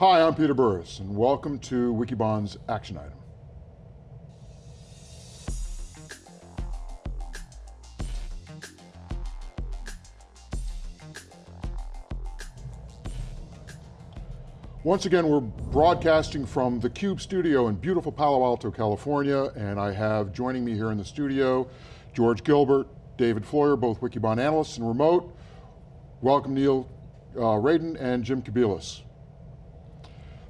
Hi, I'm Peter Burris, and welcome to Wikibon's Action Item. Once again, we're broadcasting from the CUBE studio in beautiful Palo Alto, California, and I have joining me here in the studio, George Gilbert, David Floyer, both Wikibon analysts and remote. Welcome Neil uh, Raden and Jim Kobielus.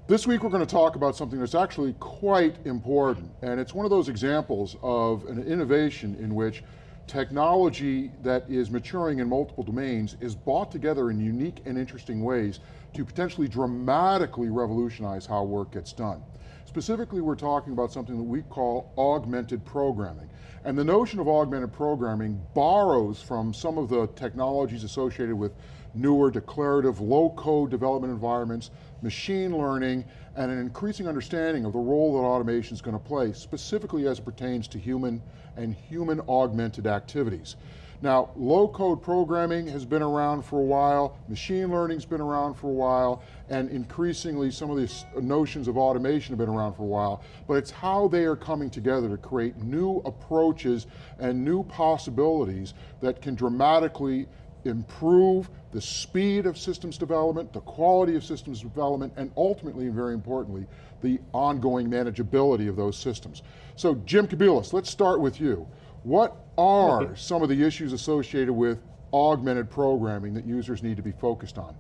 This week we're going to talk about something that's actually quite important, and it's one of those examples of an innovation in which technology that is maturing in multiple domains is brought together in unique and interesting ways to potentially dramatically revolutionize how work gets done. Specifically, we're talking about something that we call augmented programming. And the notion of augmented programming borrows from some of the technologies associated with newer declarative low-code development environments, machine learning, and an increasing understanding of the role that automation is going to play, specifically as it pertains to human and human augmented activities. Now, low-code programming has been around for a while, machine learning's been around for a while, and increasingly some of these notions of automation have been around for a while, but it's how they are coming together to create new approaches and new possibilities that can dramatically improve the speed of systems development, the quality of systems development, and ultimately, and very importantly, the ongoing manageability of those systems. So Jim Kobielus, let's start with you. What are some of the issues associated with augmented programming that users need to be focused on?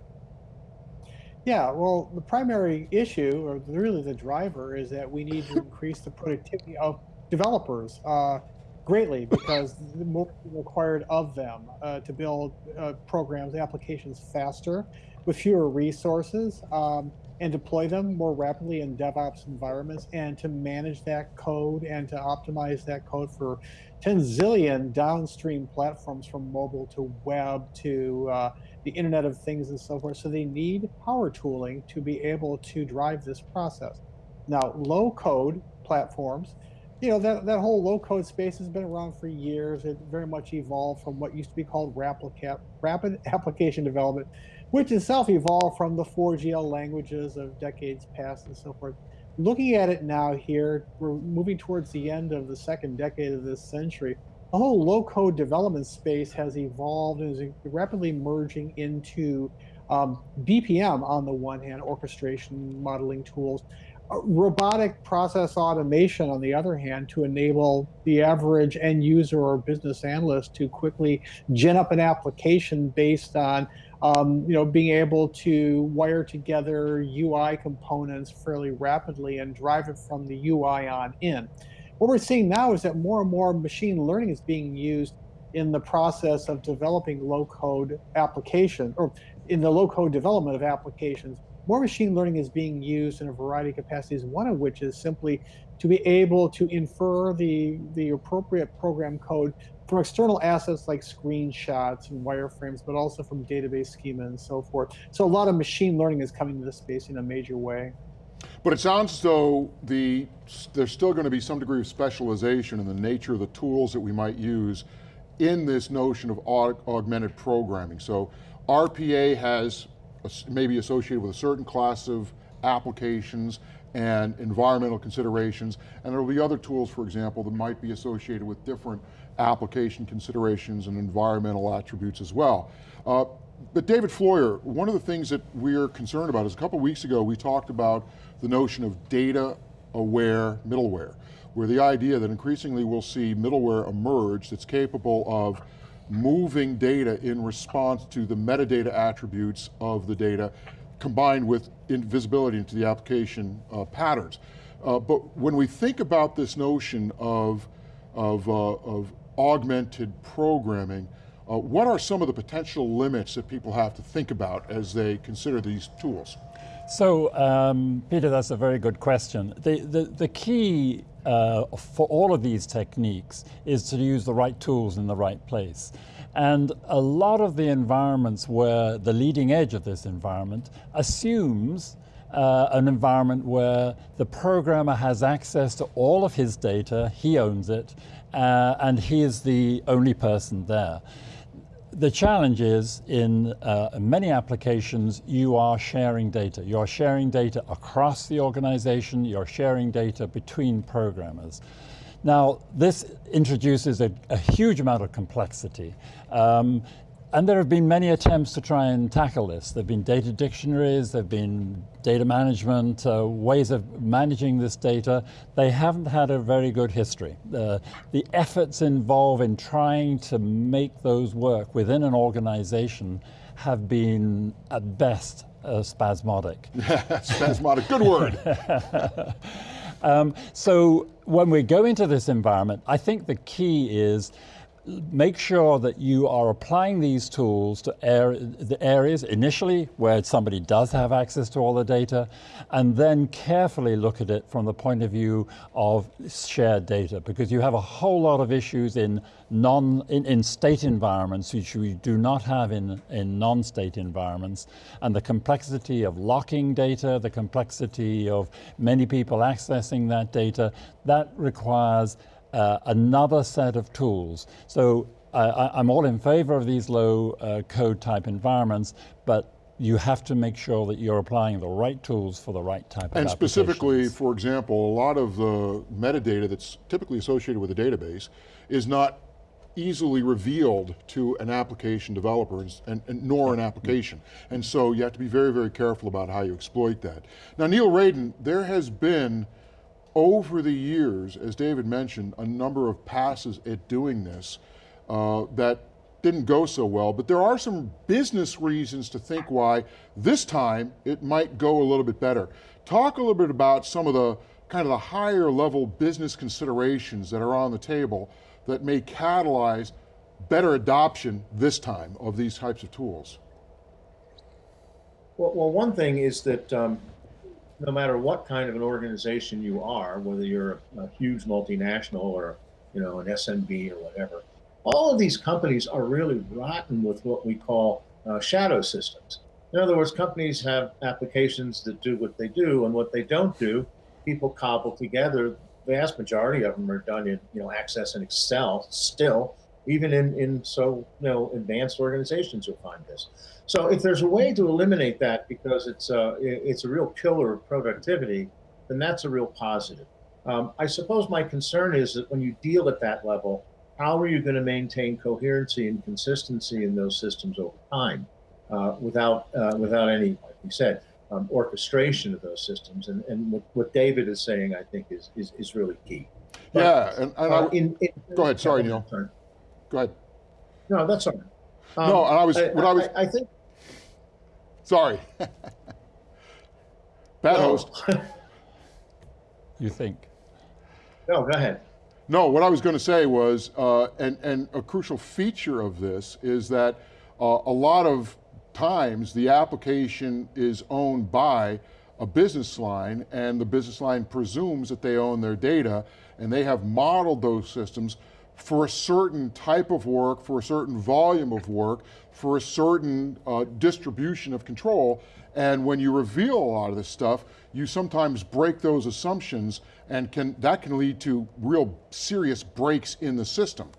Yeah, well, the primary issue, or really the driver, is that we need to increase the productivity of developers uh, greatly because the more required of them uh, to build uh, programs, applications faster with fewer resources. Um, and deploy them more rapidly in DevOps environments and to manage that code and to optimize that code for 10 zillion downstream platforms from mobile to web to uh, the Internet of Things and so forth. So they need power tooling to be able to drive this process. Now, low code platforms, you know, that, that whole low code space has been around for years. It very much evolved from what used to be called rapid application development which itself evolved from the 4GL languages of decades past and so forth. Looking at it now here, we're moving towards the end of the second decade of this century. The whole low-code development space has evolved and is rapidly merging into um, BPM on the one hand, orchestration modeling tools, robotic process automation on the other hand to enable the average end user or business analyst to quickly gin up an application based on um, you know, being able to wire together UI components fairly rapidly and drive it from the UI on in. What we're seeing now is that more and more machine learning is being used in the process of developing low-code applications, or in the low-code development of applications. More machine learning is being used in a variety of capacities, one of which is simply to be able to infer the, the appropriate program code from external assets like screenshots and wireframes, but also from database schema and so forth. So a lot of machine learning is coming to this space in a major way. But it sounds as though the, there's still going to be some degree of specialization in the nature of the tools that we might use in this notion of aug augmented programming. So RPA has maybe associated with a certain class of applications and environmental considerations, and there will be other tools, for example, that might be associated with different application considerations and environmental attributes as well. Uh, but David Floyer, one of the things that we're concerned about is a couple weeks ago we talked about the notion of data aware middleware, where the idea that increasingly we'll see middleware emerge that's capable of moving data in response to the metadata attributes of the data combined with invisibility into the application uh, patterns. Uh, but when we think about this notion of, of, uh, of augmented programming, uh, what are some of the potential limits that people have to think about as they consider these tools? So, um, Peter, that's a very good question. The, the, the key uh, for all of these techniques is to use the right tools in the right place. And a lot of the environments where the leading edge of this environment assumes uh, an environment where the programmer has access to all of his data, he owns it, uh, and he is the only person there. The challenge is in uh, many applications you are sharing data. You're sharing data across the organization, you're sharing data between programmers. Now this introduces a, a huge amount of complexity. Um, and there have been many attempts to try and tackle this. There have been data dictionaries, there have been data management, uh, ways of managing this data. They haven't had a very good history. Uh, the efforts involved in trying to make those work within an organization have been, at best, uh, spasmodic. spasmodic, good word. um, so when we go into this environment, I think the key is make sure that you are applying these tools to the areas initially where somebody does have access to all the data, and then carefully look at it from the point of view of shared data, because you have a whole lot of issues in non in, in state environments which we do not have in, in non-state environments, and the complexity of locking data, the complexity of many people accessing that data, that requires uh, another set of tools. So I, am all in favor of these low uh, code type environments, but you have to make sure that you're applying the right tools for the right type and of And specifically, for example, a lot of the metadata that's typically associated with a database is not easily revealed to an application developer and, and, nor an application. And so you have to be very, very careful about how you exploit that. Now Neil Raden, there has been over the years, as David mentioned, a number of passes at doing this uh, that didn't go so well, but there are some business reasons to think why this time it might go a little bit better. Talk a little bit about some of the kind of the higher level business considerations that are on the table that may catalyze better adoption this time of these types of tools. Well, well one thing is that um, no matter what kind of an organization you are, whether you're a, a huge multinational or you know an SMB or whatever, all of these companies are really rotten with what we call uh, shadow systems. In other words, companies have applications that do what they do, and what they don't do, people cobble together. The vast majority of them are done in you know Access and Excel still, even in in so you know advanced organizations you'll find this. So if there's a way to eliminate that because it's a, it's a real killer of productivity, then that's a real positive. Um, I suppose my concern is that when you deal at that level, how are you going to maintain coherency and consistency in those systems over time uh, without uh, without any, like we said, um, orchestration of those systems? And, and what, what, David is saying, I think, is is, is really key. But, yeah, and, and uh, in, in, go ahead. Sorry, Neil. Go ahead. No, that's all right. Um, no, I was. I, what I, was. I, I think Sorry. Bad host. you think? No, go ahead. No, what I was going to say was, uh, and, and a crucial feature of this is that uh, a lot of times the application is owned by a business line and the business line presumes that they own their data and they have modeled those systems for a certain type of work, for a certain volume of work, for a certain uh, distribution of control. And when you reveal a lot of this stuff, you sometimes break those assumptions and can, that can lead to real serious breaks in the system.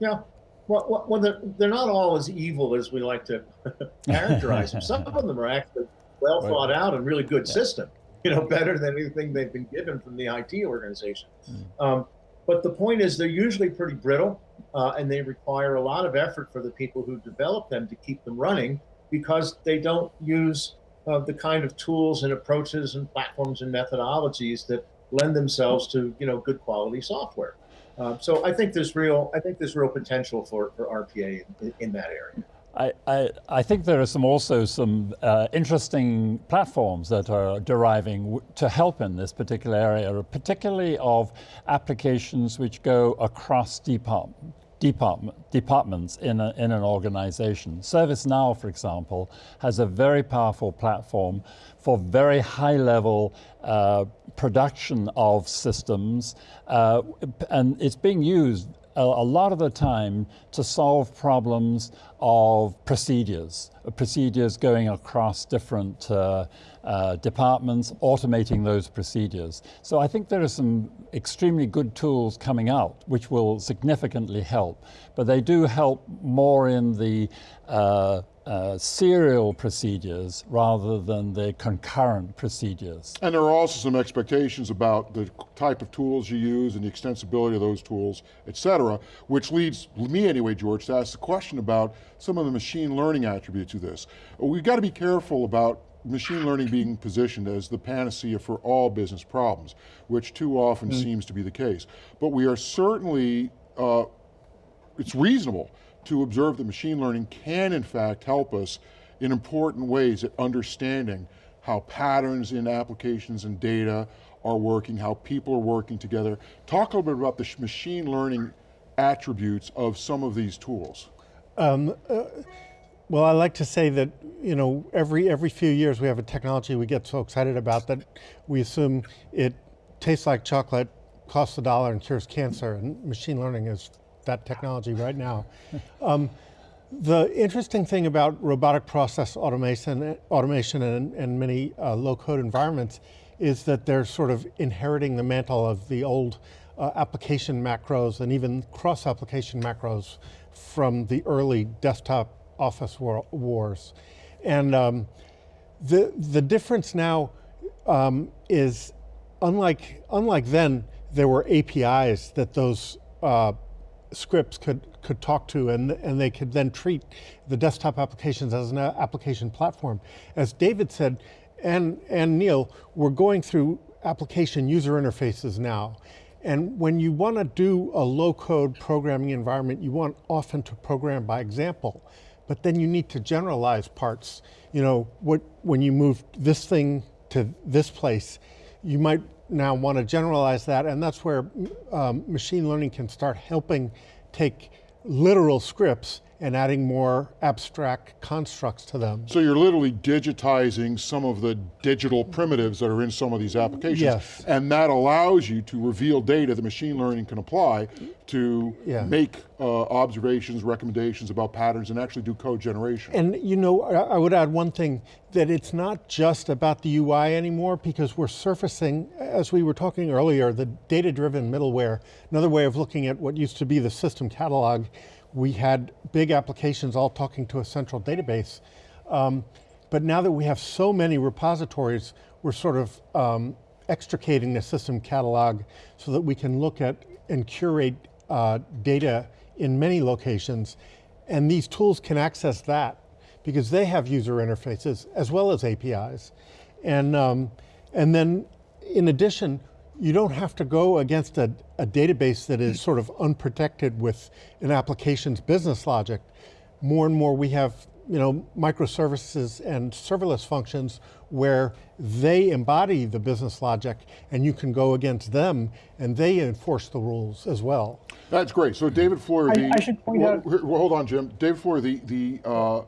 Yeah, well, well they're, they're not all as evil as we like to characterize them. Some of them are actually well thought out and really good yeah. system, you know, better than anything they've been given from the IT organization. Mm. Um, but the point is, they're usually pretty brittle, uh, and they require a lot of effort for the people who develop them to keep them running because they don't use uh, the kind of tools and approaches and platforms and methodologies that lend themselves to you know good quality software. Uh, so I think there's real I think there's real potential for, for RPA in, in that area. I, I, think there are some also some uh, interesting platforms that are deriving to help in this particular area, particularly of applications which go across department, departments in, a, in an organization. ServiceNow, for example, has a very powerful platform for very high level uh, production of systems, uh, and it's being used a, lot of the time to solve problems of procedures, procedures going across different uh, uh, departments, automating those procedures. So I think there are some extremely good tools coming out which will significantly help, but they do help more in the uh, uh, serial procedures rather than the concurrent procedures. And there are also some expectations about the type of tools you use and the extensibility of those tools, et cetera, which leads me anyway, George, to ask the question about some of the machine learning attributes of this. We've got to be careful about machine learning being positioned as the panacea for all business problems, which too often mm. seems to be the case. But we are certainly, uh, it's reasonable to observe that machine learning can in fact help us in important ways at understanding how patterns in applications and data are working, how people are working together. Talk a little bit about the machine learning attributes of some of these tools. Um, uh, well, I like to say that you know every every few years we have a technology we get so excited about that we assume it tastes like chocolate, costs a dollar, and cures cancer. And machine learning is that technology right now. Um, the interesting thing about robotic process automation, automation and, and many uh, low-code environments is that they're sort of inheriting the mantle of the old uh, application macros and even cross-application macros from the early desktop office war wars. And um, the, the difference now um, is, unlike, unlike then, there were APIs that those uh, scripts could, could talk to and, and they could then treat the desktop applications as an application platform. As David said, and, and Neil, we're going through application user interfaces now. And when you want to do a low code programming environment, you want often to program by example, but then you need to generalize parts. You know, what, when you move this thing to this place, you might now want to generalize that, and that's where um, machine learning can start helping take literal scripts and adding more abstract constructs to them. So you're literally digitizing some of the digital primitives that are in some of these applications. Yes. And that allows you to reveal data that machine learning can apply to yeah. make uh, observations, recommendations about patterns, and actually do code generation. And you know, I would add one thing, that it's not just about the UI anymore, because we're surfacing, as we were talking earlier, the data-driven middleware, another way of looking at what used to be the system catalog, we had big applications all talking to a central database. Um, but now that we have so many repositories, we're sort of um, extricating the system catalog so that we can look at and curate uh, data in many locations. And these tools can access that because they have user interfaces as well as APIs. And, um, and then in addition, you don't have to go against a, a, database that is sort of unprotected with an application's business logic. More and more we have you know, microservices and serverless functions where they embody the business logic and you can go against them and they enforce the rules as well. That's great. So David Floyer, I, the, I should point well, out. Well, hold on, Jim. David Floyer, the, the, uh,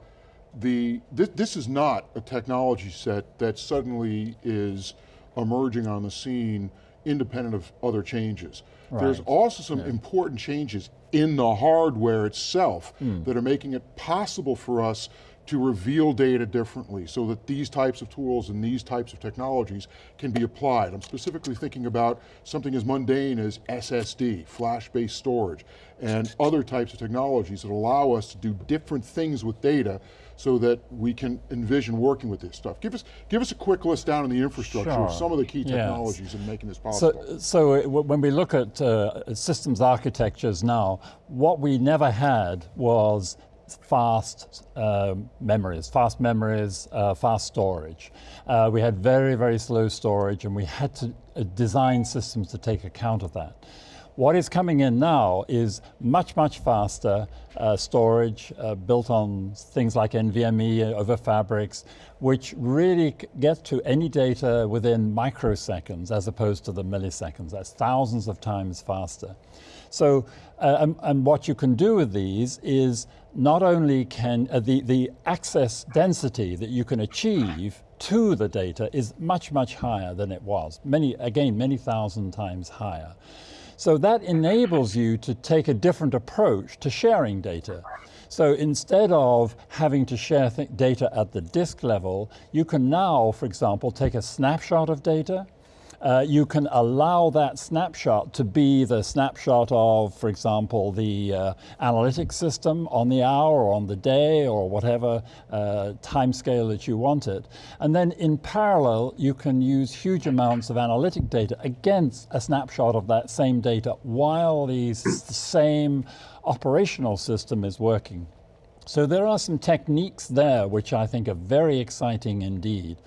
the, this, this is not a technology set that suddenly is emerging on the scene independent of other changes. Right. There's also some yeah. important changes in the hardware itself mm. that are making it possible for us to reveal data differently so that these types of tools and these types of technologies can be applied. I'm specifically thinking about something as mundane as SSD, flash-based storage, and other types of technologies that allow us to do different things with data so that we can envision working with this stuff. Give us, give us a quick list down in the infrastructure sure. of some of the key technologies yes. in making this possible. So, so uh, when we look at uh, systems architectures now, what we never had was fast uh, memories, fast memories, uh, fast storage. Uh, we had very, very slow storage and we had to uh, design systems to take account of that. What is coming in now is much, much faster uh, storage uh, built on things like NVMe over fabrics, which really get to any data within microseconds as opposed to the milliseconds. That's thousands of times faster. So, and, and, what you can do with these is not only can uh, the, the access density that you can achieve to the data is much, much higher than it was. Many, again, many thousand times higher. So that enables you to take a different approach to sharing data. So instead of having to share data at the disk level, you can now, for example, take a snapshot of data, uh, you can allow that snapshot to be the snapshot of, for example, the uh, analytics system on the hour or on the day or whatever uh, time scale that you want it. And then in parallel, you can use huge amounts of analytic data against a snapshot of that same data while the same operational system is working. So there are some techniques there which I think are very exciting indeed.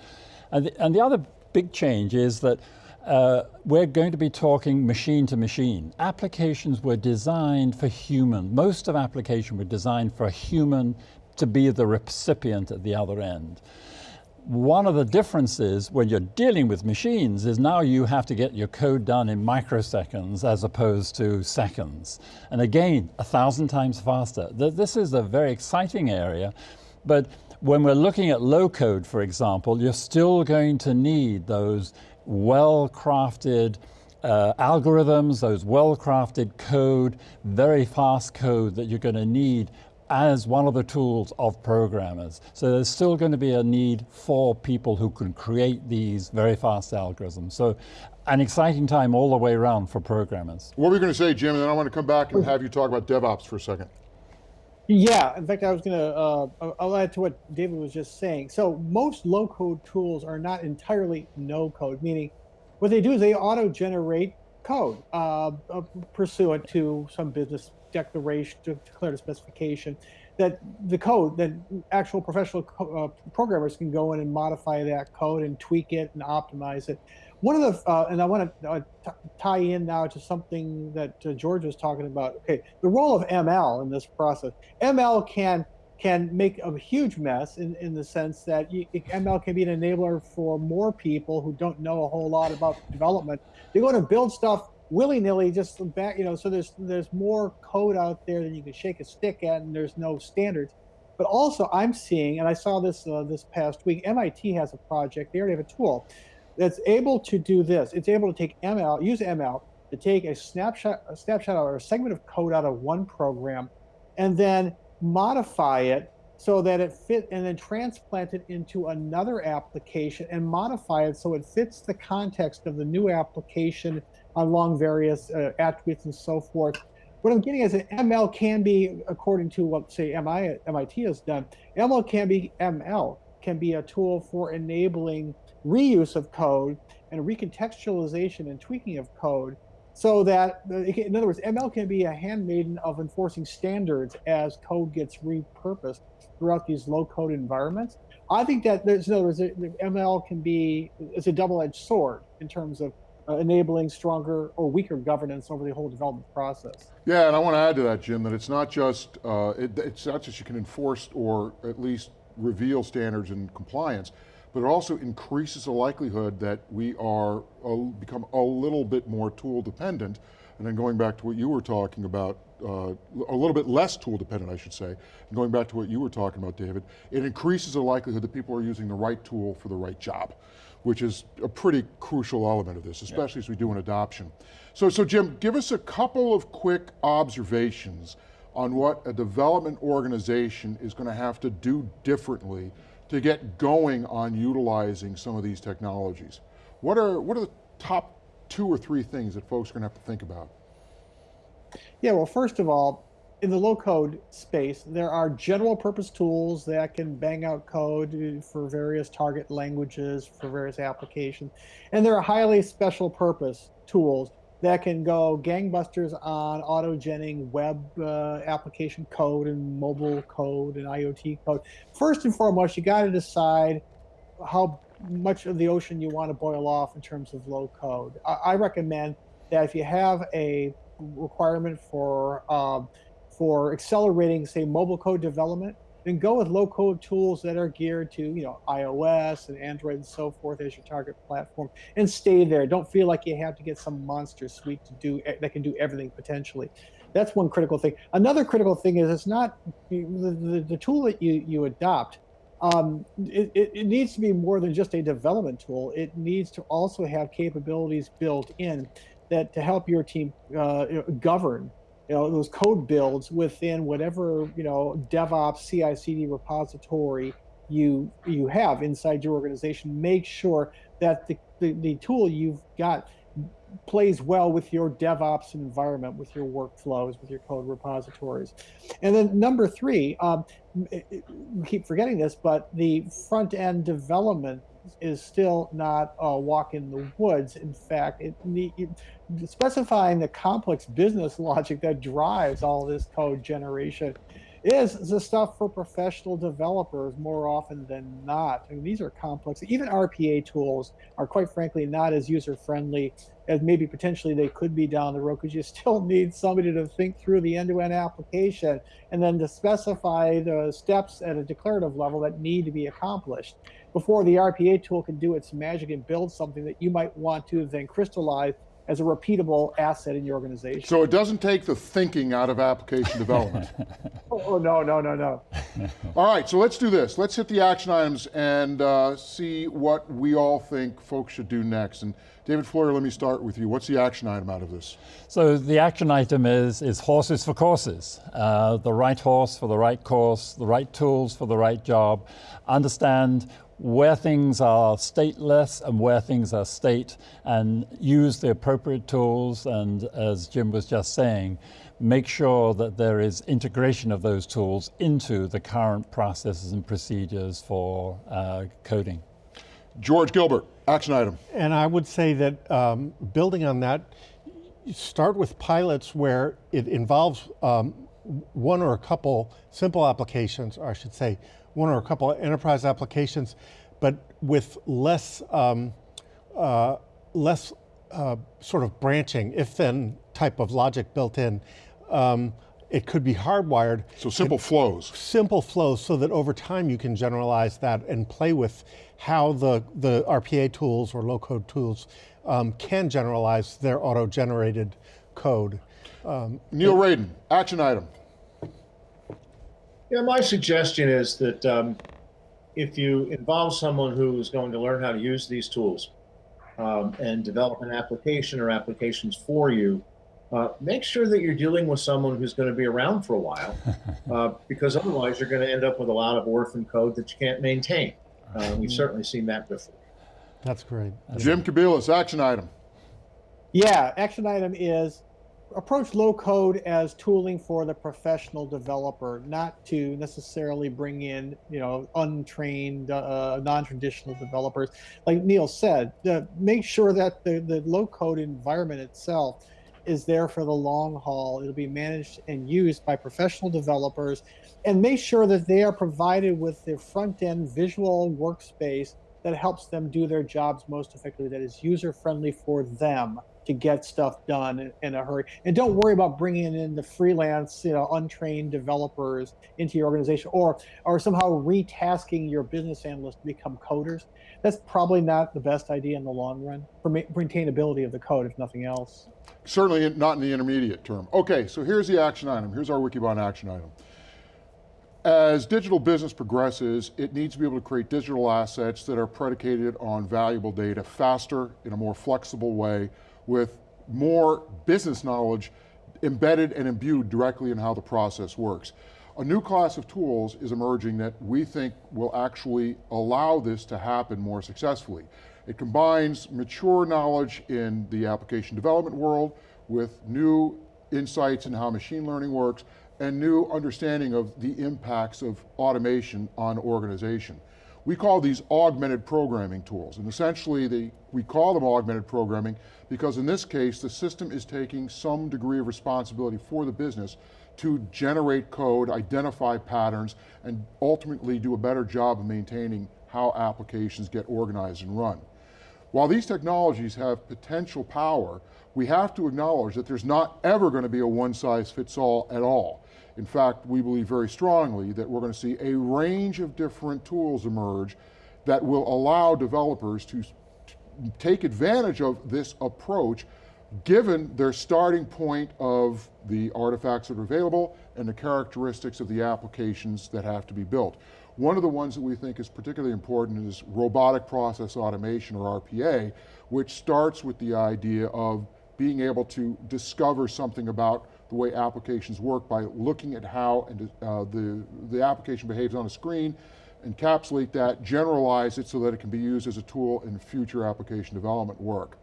And the, and the other big change is that uh, we're going to be talking machine to machine. Applications were designed for human. Most of application were designed for a human to be the recipient at the other end. One of the differences when you're dealing with machines is now you have to get your code done in microseconds as opposed to seconds. And again, a thousand times faster. This is a very exciting area, but when we're looking at low code, for example, you're still going to need those well-crafted uh, algorithms, those well-crafted code, very fast code that you're going to need as one of the tools of programmers. So there's still going to be a need for people who can create these very fast algorithms. So an exciting time all the way around for programmers. What were you going to say, Jim? And then I want to come back and have you talk about DevOps for a second. Yeah, in fact, I was going to, uh, I'll add to what David was just saying. So most low code tools are not entirely no code, meaning what they do is they auto generate code uh, uh, pursuant to some business declaration to declare specification that the code that actual professional uh, programmers can go in and modify that code and tweak it and optimize it one of the, uh, and I want to tie in now to something that uh, George was talking about. Okay, the role of ML in this process. ML can can make a huge mess in, in the sense that you, ML can be an enabler for more people who don't know a whole lot about development. They're going to build stuff willy-nilly, just back, you know. So there's there's more code out there than you can shake a stick at, and there's no standards. But also, I'm seeing, and I saw this uh, this past week. MIT has a project. They already have a tool that's able to do this. It's able to take ML, use ML to take a snapshot, a snapshot or a segment of code out of one program, and then modify it so that it fit, and then transplant it into another application and modify it so it fits the context of the new application along various uh, attributes and so forth. What I'm getting is that ML can be, according to what say MI, MIT has done, ML can be ML can be a tool for enabling reuse of code and recontextualization and tweaking of code so that, in other words, ML can be a handmaiden of enforcing standards as code gets repurposed throughout these low code environments. I think that there's, in other words, ML can be, it's a double-edged sword in terms of uh, enabling stronger or weaker governance over the whole development process. Yeah, and I want to add to that, Jim, that it's not just, uh, it, it's not just you can enforce or at least reveal standards and compliance, but it also increases the likelihood that we are a, become a little bit more tool dependent. And then going back to what you were talking about, uh, a little bit less tool dependent, I should say, and going back to what you were talking about, David, it increases the likelihood that people are using the right tool for the right job, which is a pretty crucial element of this, especially yeah. as we do an adoption. So, so Jim, give us a couple of quick observations on what a development organization is going to have to do differently to get going on utilizing some of these technologies. What are, what are the top two or three things that folks are going to have to think about? Yeah, well, first of all, in the low code space, there are general purpose tools that can bang out code uh, for various target languages, for various applications. And there are highly special purpose tools that can go gangbusters on autogenning web uh, application code and mobile code and IoT code. First and foremost, you got to decide how much of the ocean you want to boil off in terms of low code. I, I recommend that if you have a requirement for um, for accelerating, say, mobile code development, then go with low code tools that are geared to you know ios and android and so forth as your target platform and stay there. Don't feel like you have to get some monster suite to do that can do everything potentially. That's one critical thing. Another critical thing is it's not the, the, the tool that you you adopt um, it, it, it needs to be more than just a development tool. It needs to also have capabilities built in that to help your team uh, govern you know those code builds within whatever you know DevOps CI/CD repository you you have inside your organization. Make sure that the, the, the tool you've got plays well with your DevOps environment, with your workflows, with your code repositories. And then number three, um, we keep forgetting this, but the front end development is still not a walk in the woods. In fact, it, it, specifying the complex business logic that drives all this code generation is the stuff for professional developers more often than not. I mean, these are complex. Even RPA tools are quite frankly not as user friendly as maybe potentially they could be down the road because you still need somebody to think through the end-to-end application and then to specify the steps at a declarative level that need to be accomplished before the RPA tool can do its magic and build something that you might want to then crystallize as a repeatable asset in your organization. So it doesn't take the thinking out of application development. oh, no, no, no, no. all right, so let's do this. Let's hit the action items and uh, see what we all think folks should do next. And David Floyer, let me start with you. What's the action item out of this? So the action item is, is horses for courses. Uh, the right horse for the right course, the right tools for the right job. Understand where things are stateless and where things are state and use the appropriate tools and as Jim was just saying, make sure that there is integration of those tools into the current processes and procedures for uh, coding. George Gilbert, action item. And I would say that um, building on that, start with pilots where it involves um, one or a couple simple applications, or I should say, one or a couple enterprise applications, but with less, um, uh, less uh, sort of branching, if-then type of logic built in. Um, it could be hardwired. So simple flows. Simple flows so that over time you can generalize that and play with how the, the RPA tools or low-code tools um, can generalize their auto-generated code. Um, Neil Raden, action item. Yeah, my suggestion is that um, if you involve someone who is going to learn how to use these tools um, and develop an application or applications for you, uh, make sure that you're dealing with someone who's going to be around for a while, uh, because otherwise you're going to end up with a lot of orphan code that you can't maintain. Uh, we've certainly seen that before. That's great. Jim Kobielus, action item. Yeah, action item is approach low code as tooling for the professional developer, not to necessarily bring in, you know, untrained, uh, non-traditional developers. Like Neil said, uh, make sure that the, the low code environment itself is there for the long haul. It'll be managed and used by professional developers and make sure that they are provided with the front end visual workspace that helps them do their jobs most effectively, that is user friendly for them to get stuff done in a hurry. And don't worry about bringing in the freelance, you know, untrained developers into your organization or or somehow retasking your business analysts to become coders. That's probably not the best idea in the long run for maintainability of the code, if nothing else. Certainly not in the intermediate term. Okay, so here's the action item. Here's our Wikibon action item. As digital business progresses, it needs to be able to create digital assets that are predicated on valuable data faster, in a more flexible way, with more business knowledge embedded and imbued directly in how the process works. A new class of tools is emerging that we think will actually allow this to happen more successfully. It combines mature knowledge in the application development world with new insights in how machine learning works and new understanding of the impacts of automation on organization. We call these augmented programming tools, and essentially they, we call them augmented programming because in this case, the system is taking some degree of responsibility for the business to generate code, identify patterns, and ultimately do a better job of maintaining how applications get organized and run. While these technologies have potential power, we have to acknowledge that there's not ever going to be a one size fits all at all. In fact, we believe very strongly that we're going to see a range of different tools emerge that will allow developers to take advantage of this approach given their starting point of the artifacts that are available and the characteristics of the applications that have to be built. One of the ones that we think is particularly important is robotic process automation or RPA, which starts with the idea of being able to discover something about the way applications work by looking at how and, uh, the, the application behaves on a screen, encapsulate that, generalize it so that it can be used as a tool in future application development work.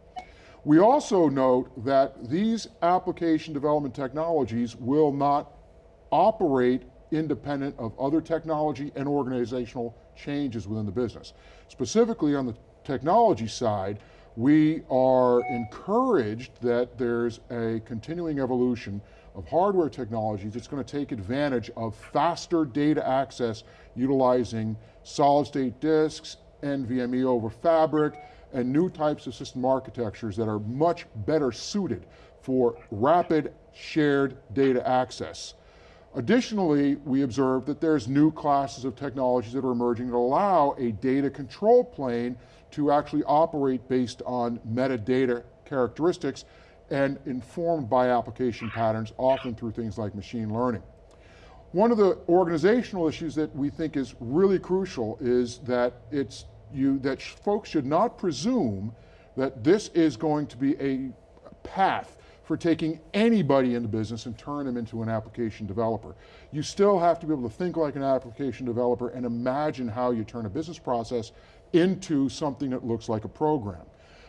We also note that these application development technologies will not operate independent of other technology and organizational changes within the business. Specifically on the technology side, we are encouraged that there's a continuing evolution of hardware technologies that's going to take advantage of faster data access utilizing solid state disks, NVMe over fabric, and new types of system architectures that are much better suited for rapid shared data access. Additionally, we observe that there's new classes of technologies that are emerging that allow a data control plane to actually operate based on metadata characteristics and informed by application patterns, often through things like machine learning. One of the organizational issues that we think is really crucial is that it's you that folks should not presume that this is going to be a path for taking anybody into business and turn them into an application developer. You still have to be able to think like an application developer and imagine how you turn a business process into something that looks like a program.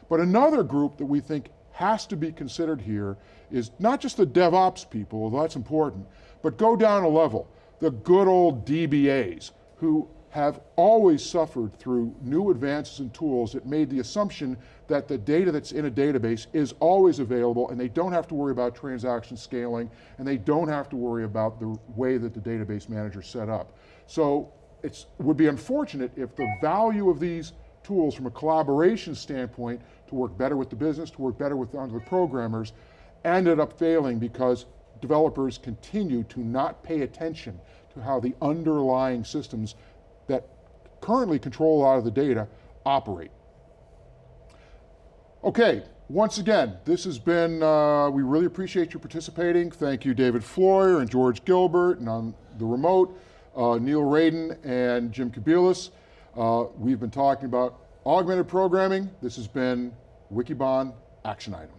But another group that we think has to be considered here is not just the DevOps people, although that's important, but go down a level, the good old DBAs who have always suffered through new advances in tools that made the assumption that the data that's in a database is always available and they don't have to worry about transaction scaling and they don't have to worry about the way that the database manager set up. So it would be unfortunate if the value of these tools from a collaboration standpoint to work better with the business, to work better with the programmers, ended up failing because developers continue to not pay attention to how the underlying systems that currently control a lot of the data operate. Okay, once again, this has been, uh, we really appreciate you participating. Thank you, David Floyer and George Gilbert, and on the remote, uh, Neil Raden and Jim Kobielus. Uh, we've been talking about augmented programming. This has been Wikibon Action Item.